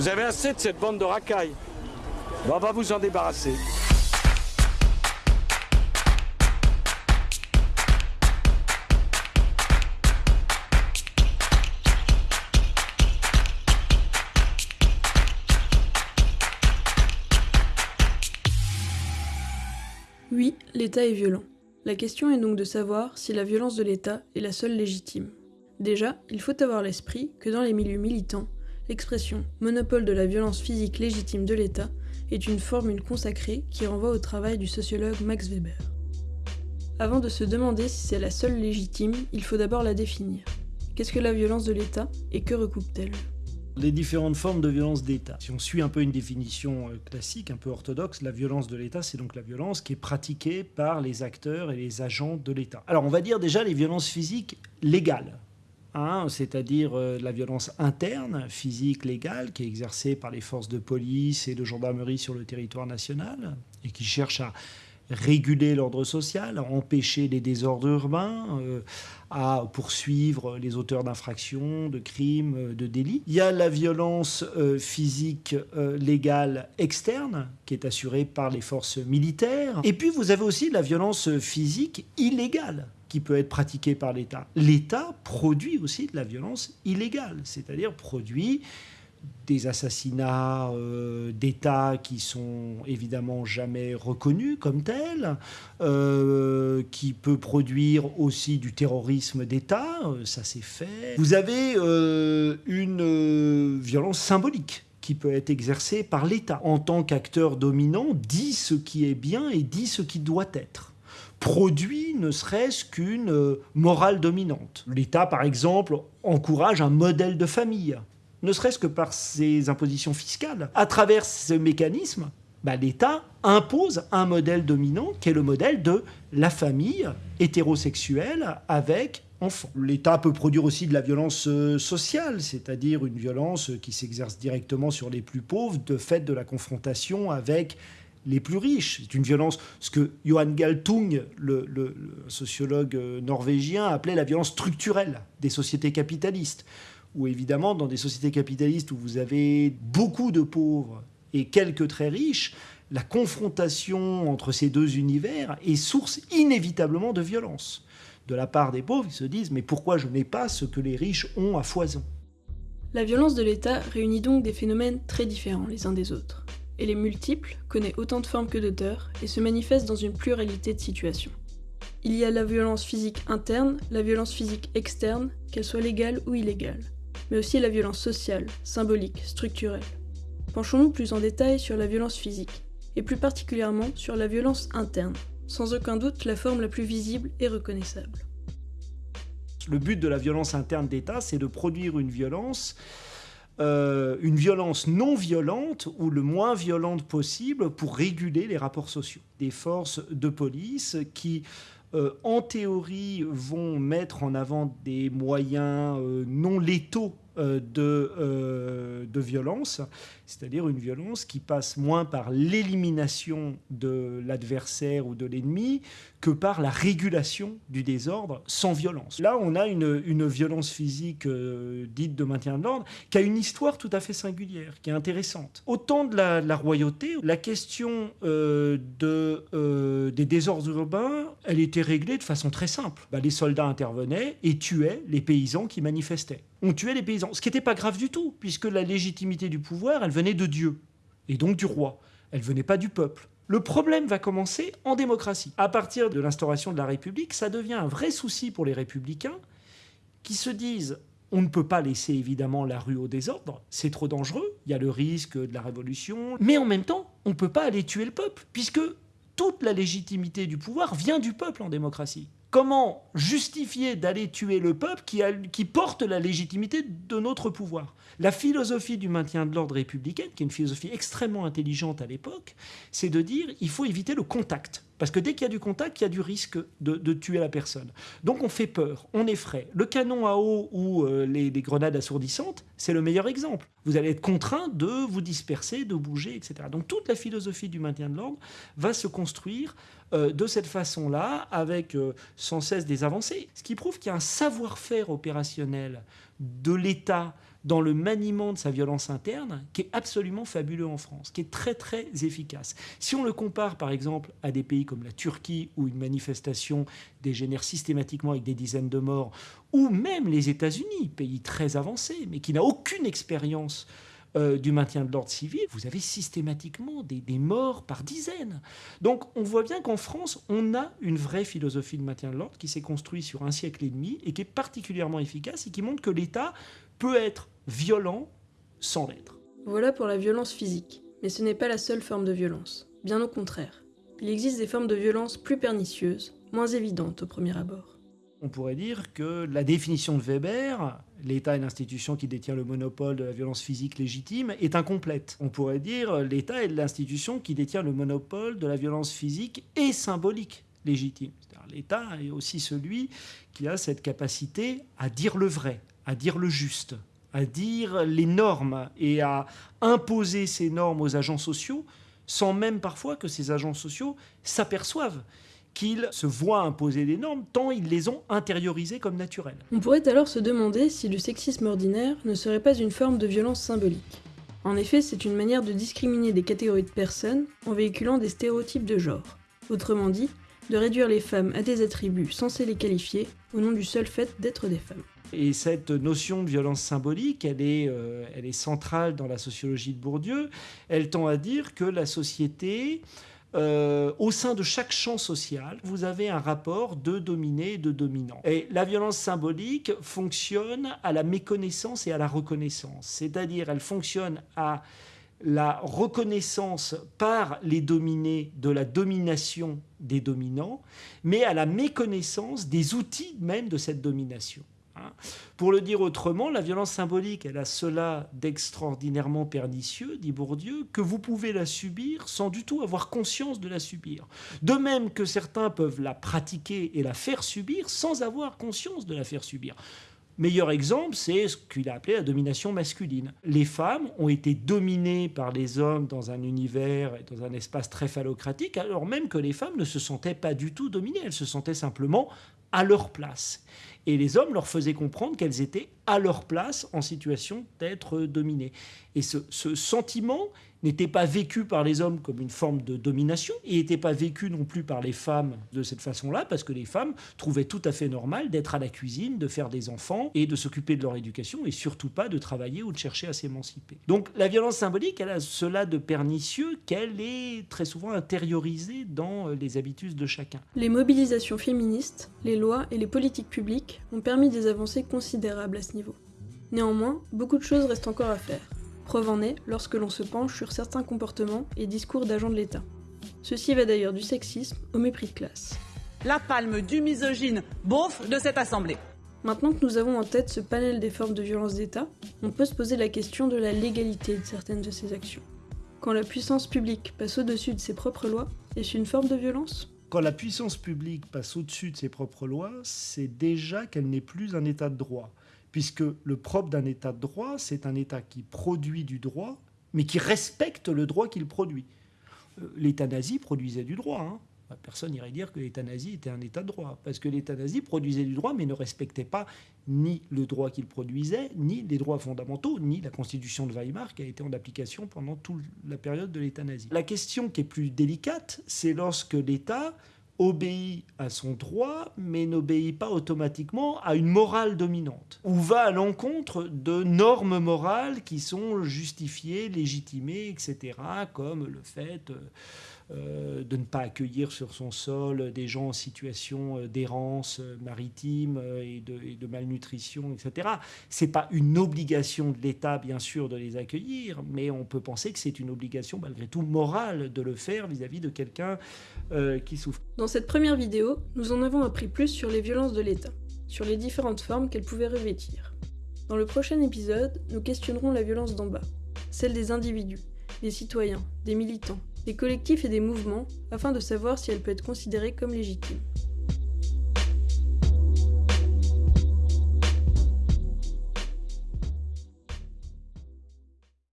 Vous avez assez de cette bande de racailles. On va vous en débarrasser. Oui, l'État est violent. La question est donc de savoir si la violence de l'État est la seule légitime. Déjà, il faut avoir l'esprit que dans les milieux militants, l'expression monopole de la violence physique légitime de l'État est une formule consacrée qui renvoie au travail du sociologue Max Weber. Avant de se demander si c'est la seule légitime, il faut d'abord la définir. Qu'est-ce que la violence de l'État et que recoupe-t-elle? Les différentes formes de violence d'État. Si on suit un peu une définition euh, classique, un peu orthodoxe, la violence de l'État, c'est donc la violence qui est pratiquée par les acteurs et les agents de l'État. Alors on va dire déjà les violences physiques légales. C'est-à-dire euh, la violence interne, physique, légale, qui est exercée par les forces de police et de gendarmerie sur le territoire national, et qui cherche à réguler l'ordre social, à empêcher les désordres urbains, euh, à poursuivre les auteurs d'infractions, de crimes, euh, de délits. Il y a la violence physique légale externe, qui est assurée par les forces militaires. Et puis vous avez aussi la violence physique illégale qui peut être pratiquée par l'État. L'État produit aussi de la violence illégale, c'est-à-dire produit des assassinats euh, d'État qui sont évidemment jamais reconnus comme tels, euh, qui peut produire aussi du terrorisme d'État, euh, ça c'est fait. Vous avez une violence symbolique qui peut être exercée par l'État. En tant qu'acteur dominant, dit ce qui est bien et dit ce qui doit être produit ne serait-ce qu'une morale dominante. L'État, par exemple, encourage un modèle de famille ne serait-ce que par ses impositions fiscales. À travers ce mécanisme, bah, l'État impose un modèle dominant qui est le modèle de la famille hétérosexuelle avec enfants. L'État peut produire aussi de la violence euh, sociale, c'est-à-dire une violence qui s'exerce directement sur les plus pauvres de fait de la confrontation avec les plus riches. C'est une violence, ce que Johan Galtung, le, sociologue euh, norvégien, appelait la violence structurelle des sociétés capitalistes où évidemment, dans des sociétés capitalistes où vous avez beaucoup de pauvres et quelques très riches, la confrontation entre ces deux univers est source inévitablement de violence. De la part des pauvres, ils se disent Mais pourquoi je n'ai pas ce que les riches ont à foison? La violence de l'État réunit donc des phénomènes très différents les uns des autres. Elle est multiple, connaît autant de formes que d'auteurs et se manifeste dans une pluralité de situations. Il y a la violence physique interne, la violence physique externe, qu'elle soit légale ou illégale mais aussi la violence sociale, symbolique, structurelle. Penchons-nous plus en détail sur la violence physique, et plus particulièrement sur la violence interne, sans aucun doute la forme la plus visible et reconnaissable. Le but de la violence interne d'État, c'est de produire une violence euh, une violence non violente ou le moins violente possible pour réguler les rapports sociaux. Des forces de police qui euh, en théorie, vont mettre en avant des moyens euh, non létaux de, de violence, c'est-à-dire une violence qui passe moins par l'élimination de l'adversaire ou de l'ennemi que par la régulation du désordre sans violence. Là, on a une, violence physique dite de maintien de l'ordre qui a une histoire tout à fait singulière, qui est intéressante. Au temps de la, royauté, la question de, des désordres urbains, elle était réglée de façon très simple. Bah, les soldats intervenaient et tuaient les paysans qui manifestaient. On tuait les paysans, ce qui n'était pas grave du tout, puisque la légitimité du pouvoir, elle venait de Dieu, et donc du roi. Elle venait pas du peuple. Le problème va commencer en démocratie. À partir de l'instauration de la République, ça devient un vrai souci pour les républicains qui se disent on ne peut pas laisser évidemment la rue au désordre, c'est trop dangereux, il y a le risque de la révolution, mais en même temps, on ne peut pas aller tuer le peuple, puisque toute la légitimité du pouvoir vient du peuple en démocratie. Comment justifier d'aller tuer le peuple qui, porte la légitimité de notre pouvoir? La philosophie du maintien de l'ordre républicain, qui est une philosophie extrêmement intelligente à l'époque, c'est de dire il faut éviter le contact. Parce que dès qu'il y a du contact, il y a du risque de, tuer la personne. Donc on fait peur, on effraie. Le canon à eau ou euh, les, grenades assourdissantes, c'est le meilleur exemple. Vous allez être contraint de vous disperser, de bouger, etc. Donc toute la philosophie du maintien de l'ordre va se construire euh, de cette façon-là, avec euh, sans cesse des avancées. Ce qui prouve qu'il y a un savoir-faire opérationnel de l'État dans le maniement de sa violence interne qui est absolument fabuleux en France, qui est très très efficace. Si on le compare par exemple à des pays comme la Turquie où une manifestation dégénère systématiquement avec des dizaines de morts, ou même les États-Unis, pays très avancé mais qui n'a aucune expérience euh, du maintien de l'ordre civil, vous avez systématiquement des, des, morts par dizaines. Donc on voit bien qu'en France, on a une vraie philosophie de maintien de l'ordre qui s'est construite sur un siècle et demi et qui est particulièrement efficace et qui montre que l'État peut être violent sans l'être. Voilà pour la violence physique, mais ce n'est pas la seule forme de violence. Bien au contraire. Il existe des formes de violence plus pernicieuses, moins évidentes au premier abord. On pourrait dire que la définition de Weber, l'État est l'institution qui détient le monopole de la violence physique légitime, est incomplète. On pourrait dire l'État est l'institution qui détient le monopole de la violence physique et symbolique légitime. L'État est aussi celui qui a cette capacité à dire le vrai, à dire le juste, à dire les normes et à imposer ces normes aux agents sociaux sans même parfois que ces agents sociaux s'aperçoivent qu'ils se voient imposer des normes tant ils les ont intériorisées comme naturelles. On pourrait alors se demander si le sexisme ordinaire ne serait pas une forme de violence symbolique. En effet, c'est une manière de discriminer des catégories de personnes en véhiculant des stéréotypes de genre. Autrement dit, de réduire les femmes à des attributs censés les qualifier au nom du seul fait d'être des femmes. Et cette notion de violence symbolique, elle est, euh, elle est centrale dans la sociologie de Bourdieu. Elle tend à dire que la société euh, au sein de chaque champ social, vous avez un rapport de dominé et de dominant. Et la violence symbolique fonctionne à la méconnaissance et à la reconnaissance. C'est-à-dire, elle fonctionne à la reconnaissance par les dominés de la domination des dominants, mais à la méconnaissance des outils même de cette domination. Hein. Pour le dire autrement, la violence symbolique, elle a cela d'extraordinairement pernicieux, dit Bourdieu, que vous pouvez la subir sans du tout avoir conscience de la subir. De même que certains peuvent la pratiquer et la faire subir sans avoir conscience de la faire subir. Meilleur exemple, c'est ce qu'il a appelé la domination masculine. Les femmes ont été dominées par les hommes dans un univers et dans un espace très phallocratique, alors même que les femmes ne se sentaient pas du tout dominées, elles se sentaient simplement à leur place. Et les hommes leur faisaient comprendre qu'elles étaient à leur place en situation d'être dominées. Et ce, ce sentiment n'était pas vécu par les hommes comme une forme de domination et n'était pas vécu non plus par les femmes de cette façon-là, parce que les femmes trouvaient tout à fait normal d'être à la cuisine, de faire des enfants et de s'occuper de leur éducation et surtout pas de travailler ou de chercher à s'émanciper. Donc la violence symbolique, elle a cela de pernicieux qu'elle est très souvent intériorisée dans les habitudes de chacun. Les mobilisations féministes, les lois et les politiques publiques ont permis des avancées considérables à ce niveau. Néanmoins, beaucoup de choses restent encore à faire. Preuve en est lorsque l'on se penche sur certains comportements et discours d'agents de l'État. Ceci va d'ailleurs du sexisme au mépris de classe. La palme du misogyne beauf de cette assemblée. Maintenant que nous avons en tête ce panel des formes de violence d'État, on peut se poser la question de la légalité de certaines de ces actions. Quand la puissance publique passe au-dessus de ses propres lois, est-ce une forme de violence? Quand la puissance publique passe au-dessus de ses propres lois, c'est déjà qu'elle n'est plus un État de droit puisque le propre d'un État de droit, c'est un État qui produit du droit, mais qui respecte le droit qu'il produit. Euh, L'État nazi produisait du droit. Hein. Personne n'irait dire que l'État nazi était un État de droit, parce que l'État nazi produisait du droit, mais ne respectait pas ni le droit qu'il produisait, ni les droits fondamentaux, ni la Constitution de Weimar qui a été en application pendant toute la période de l'État nazi. La question qui est plus délicate, c'est lorsque l'État obéit à son droit, mais n'obéit pas automatiquement à une morale dominante, ou va à l'encontre de normes morales qui sont justifiées, légitimées, etc., comme le fait euh, de ne pas accueillir sur son sol des gens en situation euh, d'errance euh, maritime et de, et de malnutrition, etc. C'est pas une obligation de l'État, bien sûr, de les accueillir, mais on peut penser que c'est une obligation, malgré tout, morale de le faire vis-à-vis de quelqu'un qui souffre. Dans cette première vidéo, nous en avons appris plus sur les violences de l'État, sur les différentes formes qu'elles pouvaient revêtir. Dans le prochain épisode, nous questionnerons la violence d'en bas, celle des individus, des citoyens, des militants, des collectifs et des mouvements, afin de savoir si elle peut être considérée comme légitime.